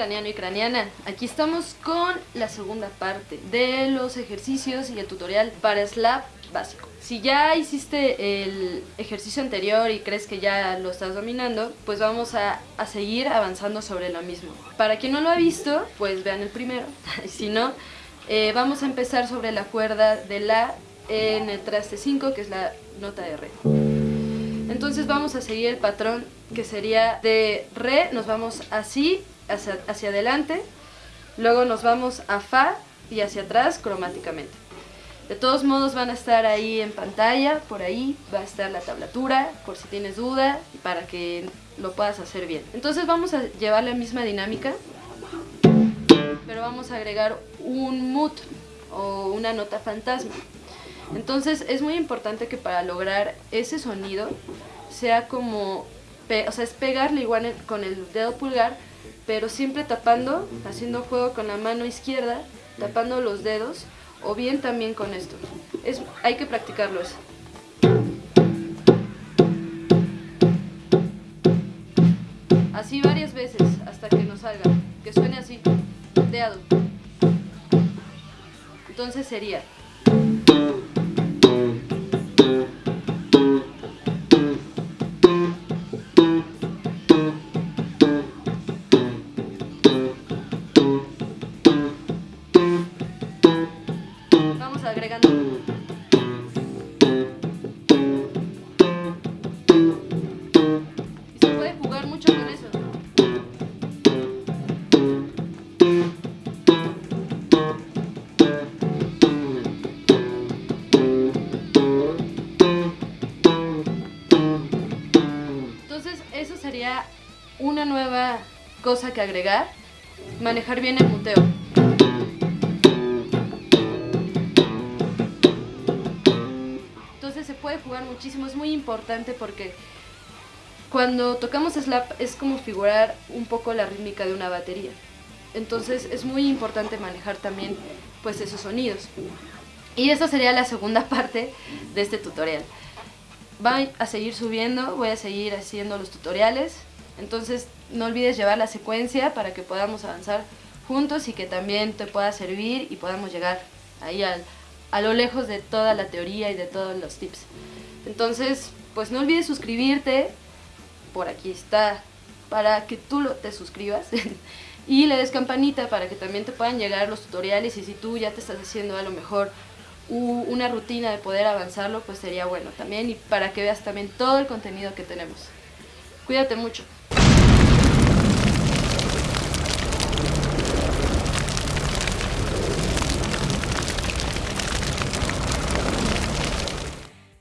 craniano y craniana, aquí estamos con la segunda parte de los ejercicios y el tutorial para slap básico. Si ya hiciste el ejercicio anterior y crees que ya lo estás dominando, pues vamos a, a seguir avanzando sobre lo mismo. Para quien no lo ha visto, pues vean el primero, si no, eh, vamos a empezar sobre la cuerda de La en el traste 5, que es la nota de Re. Entonces vamos a seguir el patrón que sería de Re, nos vamos así, hacia, adelante, luego nos vamos a Fa y hacia atrás cromáticamente. De todos modos van a estar ahí en pantalla, por ahí va a estar la tablatura, por si tienes duda, para que lo puedas hacer bien. Entonces vamos a llevar la misma dinámica, pero vamos a agregar un mut o una nota fantasma. Entonces es muy importante que para lograr ese sonido sea como, o sea, es pegarle igual con el dedo pulgar, pero siempre tapando, haciendo juego con la mano izquierda, tapando los dedos, o bien también con esto. Es, hay que practicarlo eso. Así varias veces hasta que nos salga, que suene así, dedo. Entonces sería... Vamos agregando. Y se puede jugar mucho con eso. Entonces eso sería una nueva cosa que agregar, manejar bien el muteo. Puede jugar muchísimo, es muy importante porque cuando tocamos slap es como figurar un poco la rítmica de una batería. Entonces es muy importante manejar también pues esos sonidos. Y esta sería la segunda parte de este tutorial. Voy a seguir subiendo, voy a seguir haciendo los tutoriales. Entonces no olvides llevar la secuencia para que podamos avanzar juntos y que también te pueda servir y podamos llegar ahí al, a lo lejos de toda la teoría y de todos los tips. Entonces, pues no olvides suscribirte, por aquí está, para que tú te suscribas y le des campanita para que también te puedan llegar los tutoriales y si tú ya te estás haciendo a lo mejor una rutina de poder avanzarlo, pues sería bueno también y para que veas también todo el contenido que tenemos. Cuídate mucho.